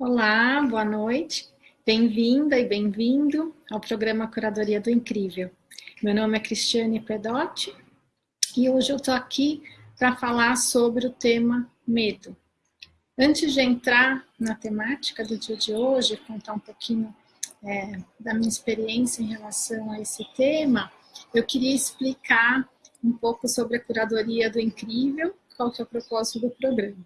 Olá, boa noite. Bem-vinda e bem-vindo ao programa Curadoria do Incrível. Meu nome é Cristiane Pedotti e hoje eu estou aqui para falar sobre o tema medo. Antes de entrar na temática do dia de hoje, contar um pouquinho é, da minha experiência em relação a esse tema, eu queria explicar um pouco sobre a curadoria do incrível, qual que é o propósito do programa.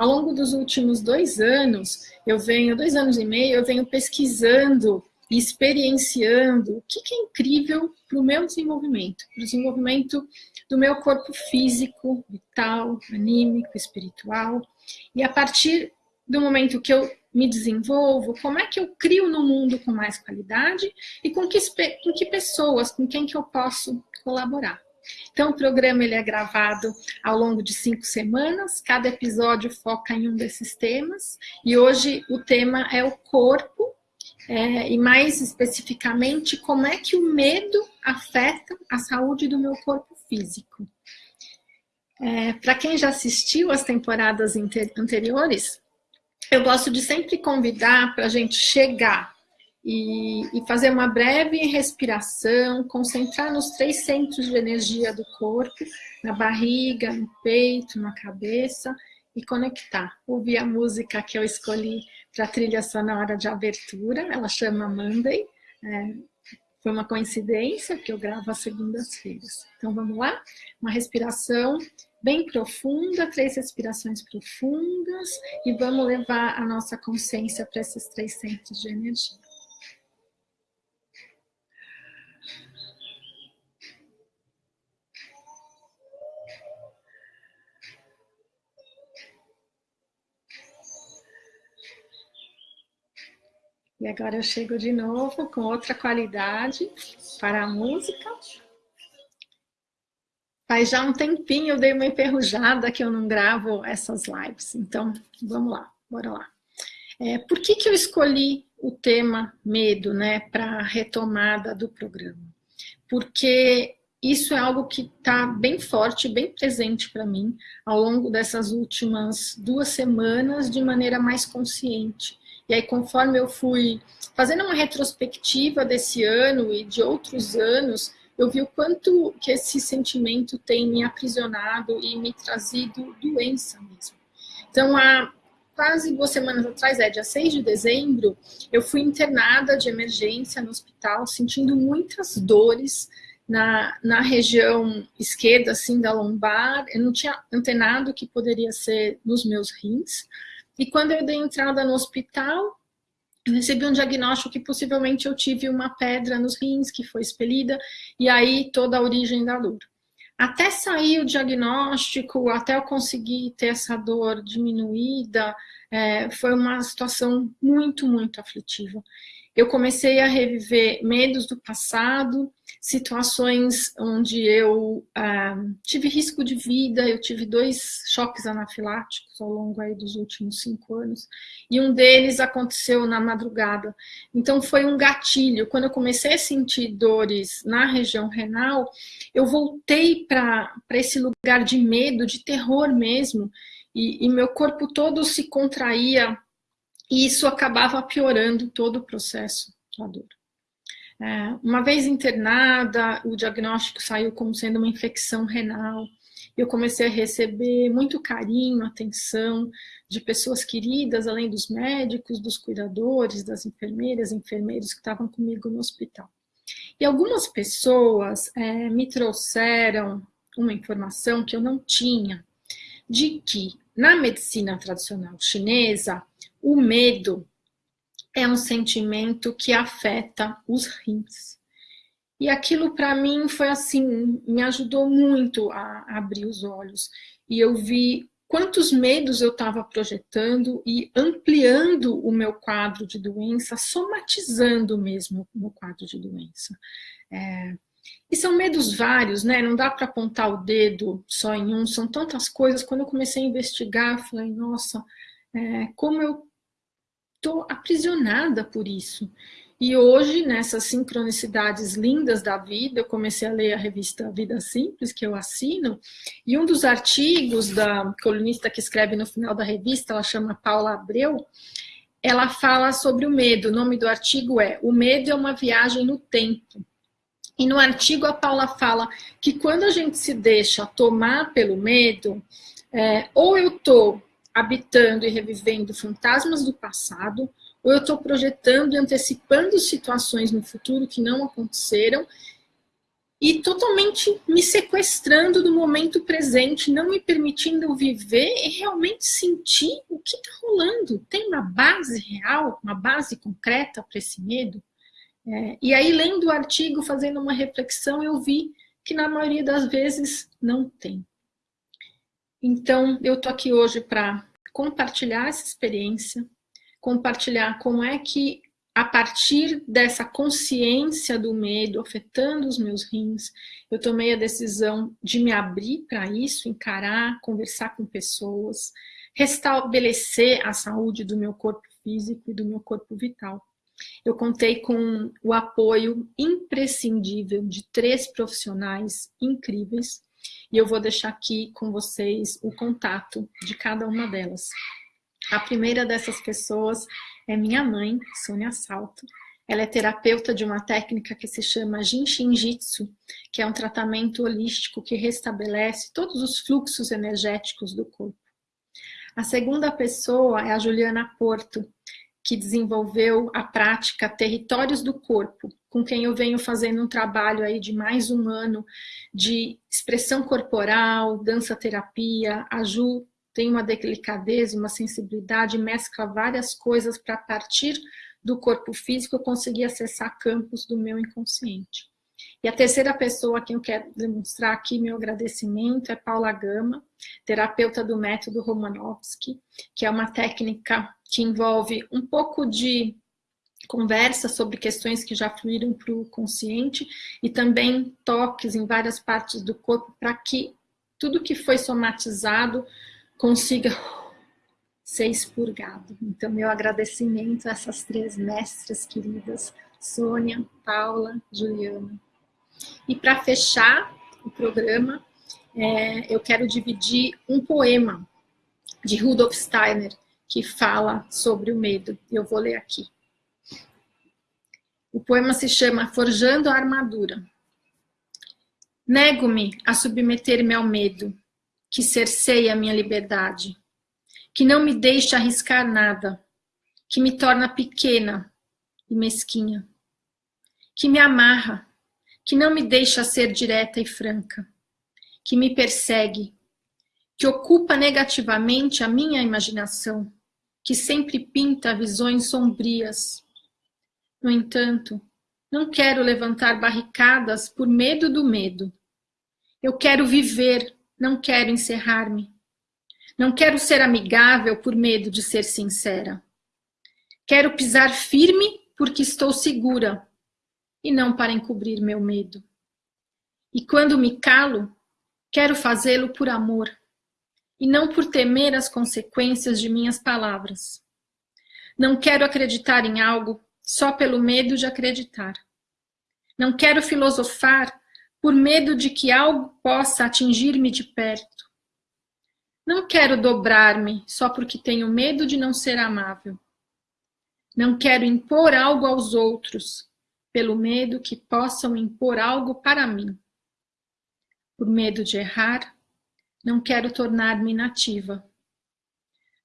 Ao longo dos últimos dois anos, eu venho, dois anos e meio, eu venho pesquisando e experienciando o que, que é incrível para o meu desenvolvimento, para o desenvolvimento do meu corpo físico, vital, anímico, espiritual. E a partir do momento que eu me desenvolvo, como é que eu crio no mundo com mais qualidade e com que, com que pessoas, com quem que eu posso colaborar. Então, o programa ele é gravado ao longo de cinco semanas, cada episódio foca em um desses temas, e hoje o tema é o corpo, é, e mais especificamente, como é que o medo afeta a saúde do meu corpo físico. É, Para quem já assistiu as temporadas anteriores, eu gosto de sempre convidar para a gente chegar e, e, fazer uma breve respiração, concentrar nos três centros de energia do corpo, na barriga, no peito, na cabeça, e conectar. Ouvir a música que eu escolhi para a trilha sonora de abertura, ela chama Monday, é, foi uma coincidência que eu gravo às segundas-feiras. Então vamos lá? Uma respiração bem profunda, três respirações profundas, e vamos levar a nossa consciência para esses três centros de energia. E agora eu chego de novo com outra qualidade para a música. Faz já um tempinho eu dei uma enferrujada que eu não gravo essas lives. Então, vamos lá, bora lá. É, por que, que eu escolhi o tema medo né, para a retomada do programa? Porque isso é algo que está bem forte, bem presente para mim ao longo dessas últimas duas semanas de maneira mais consciente. E aí, conforme eu fui fazendo uma retrospectiva desse ano e de outros anos, eu vi o quanto que esse sentimento tem me aprisionado e me trazido doença mesmo. Então, há quase duas semanas atrás, é dia 6 de dezembro, eu fui internada de emergência no hospital, sentindo muitas dores na, na região esquerda, assim, da lombar. Eu não tinha antenado que poderia ser nos meus rins. E quando eu dei entrada no hospital, eu recebi um diagnóstico que possivelmente eu tive uma pedra nos rins que foi expelida, e aí toda a origem da dor. Até sair o diagnóstico, até eu conseguir ter essa dor diminuída, é, foi uma situação muito, muito aflitiva eu comecei a reviver medos do passado, situações onde eu ah, tive risco de vida, eu tive dois choques anafiláticos ao longo aí dos últimos cinco anos, e um deles aconteceu na madrugada. Então foi um gatilho. Quando eu comecei a sentir dores na região renal, eu voltei para esse lugar de medo, de terror mesmo, e, e meu corpo todo se contraía e isso acabava piorando todo o processo da dor. É, uma vez internada, o diagnóstico saiu como sendo uma infecção renal. Eu comecei a receber muito carinho, atenção de pessoas queridas, além dos médicos, dos cuidadores, das enfermeiras, enfermeiros que estavam comigo no hospital. E algumas pessoas é, me trouxeram uma informação que eu não tinha, de que na medicina tradicional chinesa, o medo é um sentimento que afeta os rins. E aquilo para mim foi assim, me ajudou muito a abrir os olhos. E eu vi quantos medos eu estava projetando e ampliando o meu quadro de doença, somatizando mesmo o meu quadro de doença. É, e são medos vários, né? Não dá para apontar o dedo só em um, são tantas coisas. Quando eu comecei a investigar, falei, nossa, é, como eu estou aprisionada por isso. E hoje, nessas sincronicidades lindas da vida, eu comecei a ler a revista Vida Simples, que eu assino, e um dos artigos da colunista que escreve no final da revista, ela chama Paula Abreu, ela fala sobre o medo. O nome do artigo é O Medo é uma Viagem no Tempo. E no artigo a Paula fala que quando a gente se deixa tomar pelo medo, é, ou eu estou habitando e revivendo fantasmas do passado, ou eu estou projetando e antecipando situações no futuro que não aconteceram e totalmente me sequestrando do momento presente, não me permitindo viver e realmente sentir o que está rolando. Tem uma base real, uma base concreta para esse medo? É, e aí, lendo o artigo, fazendo uma reflexão, eu vi que na maioria das vezes não tem. Então, eu estou aqui hoje para compartilhar essa experiência, compartilhar como é que a partir dessa consciência do medo afetando os meus rins, eu tomei a decisão de me abrir para isso, encarar, conversar com pessoas, restabelecer a saúde do meu corpo físico e do meu corpo vital. Eu contei com o apoio imprescindível de três profissionais incríveis e eu vou deixar aqui com vocês o contato de cada uma delas. A primeira dessas pessoas é minha mãe, Sônia Salto. Ela é terapeuta de uma técnica que se chama Jinshin Jitsu, que é um tratamento holístico que restabelece todos os fluxos energéticos do corpo. A segunda pessoa é a Juliana Porto, que desenvolveu a prática Territórios do Corpo, com quem eu venho fazendo um trabalho aí de mais um ano de expressão corporal, dança terapia, a Ju tem uma delicadeza, uma sensibilidade, mescla várias coisas para partir do corpo físico eu conseguir acessar campos do meu inconsciente. E a terceira pessoa a quem eu quero demonstrar aqui meu agradecimento é Paula Gama, terapeuta do método Romanovsky, que é uma técnica que envolve um pouco de conversa sobre questões que já fluíram para o consciente e também toques em várias partes do corpo para que tudo que foi somatizado consiga ser expurgado. Então, meu agradecimento a essas três mestras queridas, Sônia, Paula, Juliana. E para fechar o programa, é, eu quero dividir um poema de Rudolf Steiner, que fala sobre o medo. Eu vou ler aqui. O poema se chama Forjando a Armadura. Nego-me a submeter-me ao medo, que cerceia a minha liberdade, que não me deixa arriscar nada, que me torna pequena e mesquinha, que me amarra, que não me deixa ser direta e franca, que me persegue, que ocupa negativamente a minha imaginação, que sempre pinta visões sombrias. No entanto, não quero levantar barricadas por medo do medo. Eu quero viver não quero encerrar-me. Não quero ser amigável por medo de ser sincera. Quero pisar firme porque estou segura e não para encobrir meu medo. E quando me calo, quero fazê-lo por amor e não por temer as consequências de minhas palavras. Não quero acreditar em algo só pelo medo de acreditar. Não quero filosofar por medo de que algo possa atingir-me de perto. Não quero dobrar-me só porque tenho medo de não ser amável. Não quero impor algo aos outros, pelo medo que possam impor algo para mim. Por medo de errar, não quero tornar-me inativa.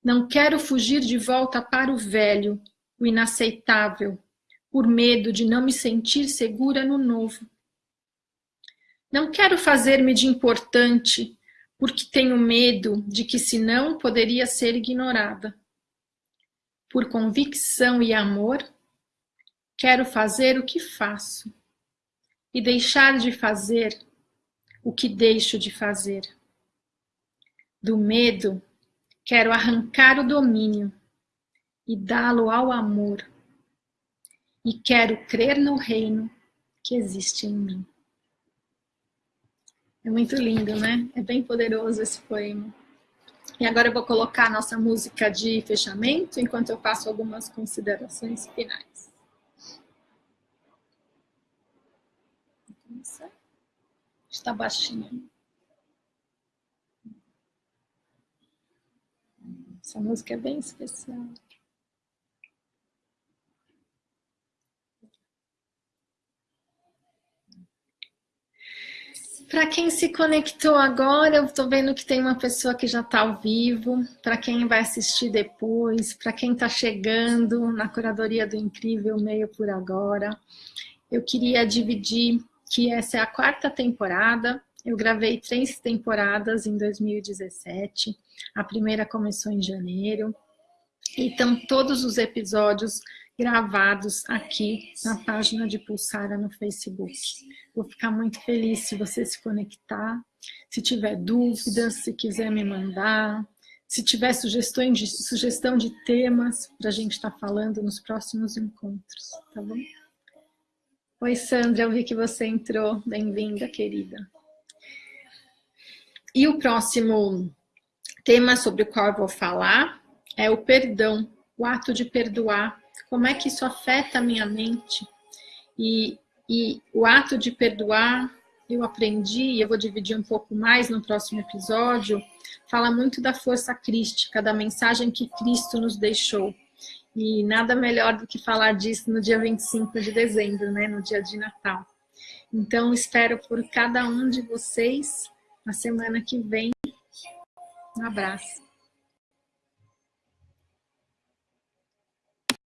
Não quero fugir de volta para o velho, o inaceitável, por medo de não me sentir segura no novo. Não quero fazer-me de importante, porque tenho medo de que senão poderia ser ignorada. Por convicção e amor, quero fazer o que faço e deixar de fazer o que deixo de fazer. Do medo, quero arrancar o domínio e dá-lo ao amor. E quero crer no reino que existe em mim. É muito lindo, né? É bem poderoso esse poema. E agora eu vou colocar a nossa música de fechamento, enquanto eu faço algumas considerações finais. Está baixinho. Essa música é bem especial. Para quem se conectou agora, eu estou vendo que tem uma pessoa que já está ao vivo. Para quem vai assistir depois, para quem está chegando na curadoria do Incrível Meio por agora, eu queria dividir que essa é a quarta temporada. Eu gravei três temporadas em 2017. A primeira começou em janeiro. E estão todos os episódios gravados aqui na página de Pulsara no Facebook. Vou ficar muito feliz se você se conectar, se tiver dúvidas, se quiser me mandar, se tiver sugestões de, sugestão de temas para a gente estar tá falando nos próximos encontros, tá bom? Oi, Sandra, eu vi que você entrou. Bem-vinda, querida. E o próximo tema sobre o qual eu vou falar é o perdão, o ato de perdoar como é que isso afeta a minha mente. E, e o ato de perdoar, eu aprendi, e eu vou dividir um pouco mais no próximo episódio, fala muito da força crística, da mensagem que Cristo nos deixou. E nada melhor do que falar disso no dia 25 de dezembro, né, no dia de Natal. Então, espero por cada um de vocês na semana que vem. Um abraço.